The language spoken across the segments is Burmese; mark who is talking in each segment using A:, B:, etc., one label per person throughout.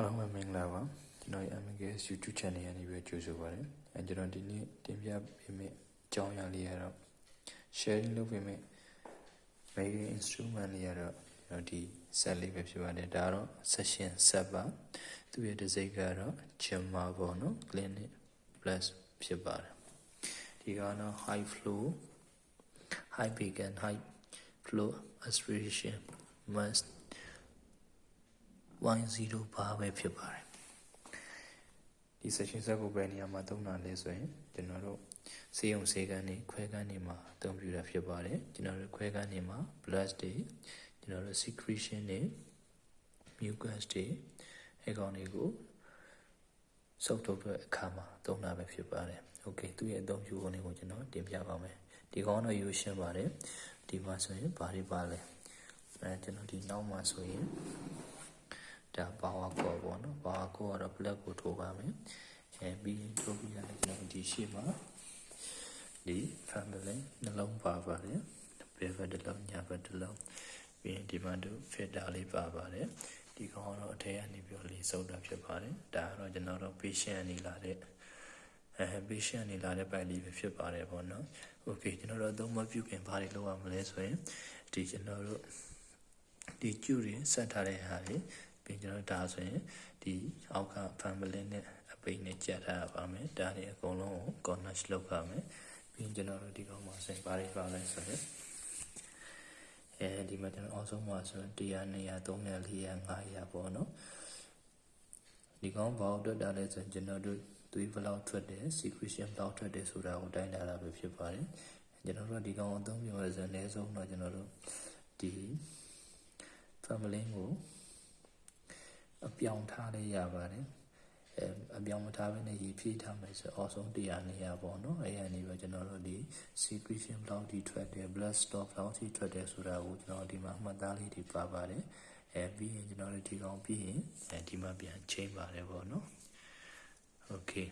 A: အားလုံးပဲမင်္ဂလာပါကျွန်တော်ရဲ့ MKS YouTube channel ကနေပြီးကြိုဆိုပါရစေအဲကျွန်တော်ဒီနေ့တင်ပြပေးမယ့်အကြောင်းအရာလေးကတော့ sharing လုပ်ပေးမယ့် making instrument လေးကတော့ကျွန်တော်ဒီ set လေးပဲဖြစ်ပါတယ်ဒါကတော့ session set ပါသူရဲ့ design ကတော့ Gemma ပေါ့နော် clinic plus ဖြစ်ပါတယ်ဒီကတော့ high flow high beacon high flow aspiration must 1.0ဘာပဲဖြစ်ပါတယ်ဒီ session set ကိုဘယ်နေရာမှာသုံးတာလဲဆိုရင်ကျွန်တော်တို့စေယုံစေကန်းနေခွဲကန်းနေမှာအသုံးပြုတာဖြစ်ပါတယ်ကျွန်တော်တို့ခွဲကန်းနေမှာ blood တွေကျွန်တော်တို့ secretion တွေ mucus တွေအဲကောင်တွေကိုစုပ်ထုတ်တဲ့အခါမှာသုံးတာပဲဖြစ်ပါတယ်။ Okay သူ့ရဲ့အသုံးပြုပုံလေးကိုကျွန်တော်တင်ပြပါမယ်။ဒီကောင်တော့ရိုးရှင်းပါတယ်။ဒီမှာဆိုရင်ဘာတွေပါလဲ။အဲကျွန်တော်ဒီနောက်မှာဆိုရင် ဒါ power core ပေါ့နော် power core ကတော့ plug ကိုထိုးပါမယ်အဲပြီးရင်ထိုးပြီးရတယ်ကျွန်တော်ဒီရှေ့မှာဒီ family နှလုံးပါပါတယ်ဘယ်ဘက်တစ်လုံးညာဘက်တစ်လုံးပြီးရင်ဒီမှာတို့ filter လေးပါပါတယ်ဒီကောင်ကတော့အထက်ကနေပြီးလေးစုပ်တာဖြစ်ပါတယ်ဒါကတော့ကျွန်တော်တို့ patient အနေလာတဲ့အဲ patient အနေလာတဲ့ပိုက်လေးပဲဖြစ်ပါတယ်ပေါ့နော် okay ကျွန်တော်တို့အသုံးမပြုခင်ဘာတွေလုပ်ရမလဲဆိုရင်ဒီကျွန်တော်တို့ဒီကျူတွေဆက်ထားတဲ့ဟာတွေ ပြီးကျွန်တော်ဒါဆိုရင်ဒီအောက်က family နဲ့အပိတ်နဲ့ကြက်ထားပါမယ်ဒါတွေအကုန်လုံးကို connect လုပ်ပါမယ်ပြီးကျွန်တော်တို့ဒီကောင်မှာဆိုရင်ဘာတွေပါလဲဆိုရင်အဲဒီမှာကျွန်တော်အောက်ဆုံးမှာဆိုရင်100 200 300 400 500ပေါ့နော်ဒီကောင်ဘာလို့တက်တာလဲဆိုရင်ကျွန်တော်တို့သွေးဘလောက်ထွက်တယ် secretion ဘလောက်ထွက်တယ်ဆိုတာကိုတိုင်းတာတာပဲဖြစ်ပါတယ်ကျွန်တော်တို့ဒီကောင်အသုံးပြုရဆိုရင်အနည်းဆုံးတော့ကျွန်တော်တို့ဒီ family ကိုအ ပြောင်ထားလေးရပါတယ်အဲအပြောင်မထားဘဲနဲ့ရေဖြည့်ထားမယ်ဆိုအော်ဆုံးတရားနေရပေါ့နော်အဲအနေပဲကျွန်တော်တို့ဒီ secretion ဘလောက်ထိထွက်တယ် blood stock ဘလောက်ထိထွက်တယ်ဆိုတာကိုကျွန်တော်ဒီမှာမှတ်သားလေးတွေပါပါတယ်အဲပြီးရင်ကျွန်တော်တို့ဒီကောင်ပြီးရင်အဲဒီမှာပြန်ချိန်ပါတယ်ပေါ့နော် okay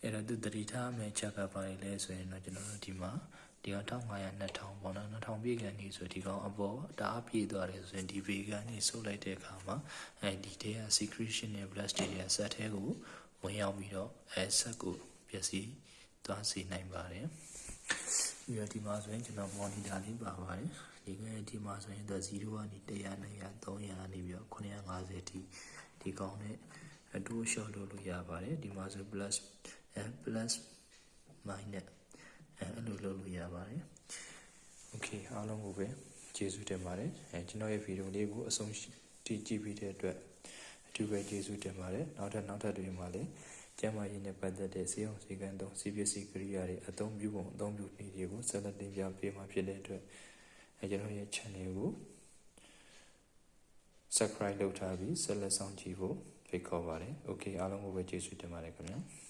A: အဲ့တော့သူတတိထားမယ်ချက်ကပါလေလဲဆိုရင်တော့ကျွန်တော်တို့ဒီမှာ ဒီကောင်1500 2000ပေါ့နော်2000ပြည့်ကန်နေဆိုဒီကောင်အပေါ်တအားပြည့်သွားတယ်ဆိုရင်ဒီဗေကန်နေဆုပ်လိုက်တဲ့အခါမှာအဲဒီတဲက secretion နဲ့ blood state ရဲ့ဆက်ထဲကိုဝင်ရောက်ပြီးတော့အဲဆက်ကိုပျက်စီးသွားစေနိုင်ပါတယ်ပြီးတော့ဒီမှာဆိုရင်ကျွန်တော် monitor လေးပါပါတယ်ဒီကနေ့ဒီမှာဆိုရင်တော့0ကနေ100 200 300နေပြီးတော့950ထိဒီကောင်နဲ့အတူရှော့လို့လို့ရပါတယ်ဒီမှာဆို plus အဲ plus minus အဲအဲ့လိုလုပ်လို့ရပါတယ်โอเคအားလုံးကိုပဲကျေးဇူးတင်ပါတယ်အဲကျွန်တော်ရဲ့ဗီဒီယိုလေးကိုအဆုံးထိကြည့်ပြီးတဲ့အတွက်အထူးပဲကျေးဇူးတင်ပါတယ်နောက်ထပ်နောက်ထပ်တွေမှာလည်းကျမ်းမာရေးနဲ့ပတ်သက်တဲ့စေအောင်စေကံသုံးစီပစ္စည်းကိရိယာတွေအသုံးပြုပုံအသုံးပြုနည်းတွေကိုဆက်လက်တင်ပြပေးမှာဖြစ်တဲ့အတွက်အဲကျွန်တော်ရဲ့ channel ကို subscribe လုပ်ထားပြီးဆက်လက်ဆောင်ကြည့်ဖို့ဖိတ်ခေါ်ပါတယ်။ Okay အားလုံးကိုပဲကျေးဇူးတင်ပါတယ်ခင်ဗျာ။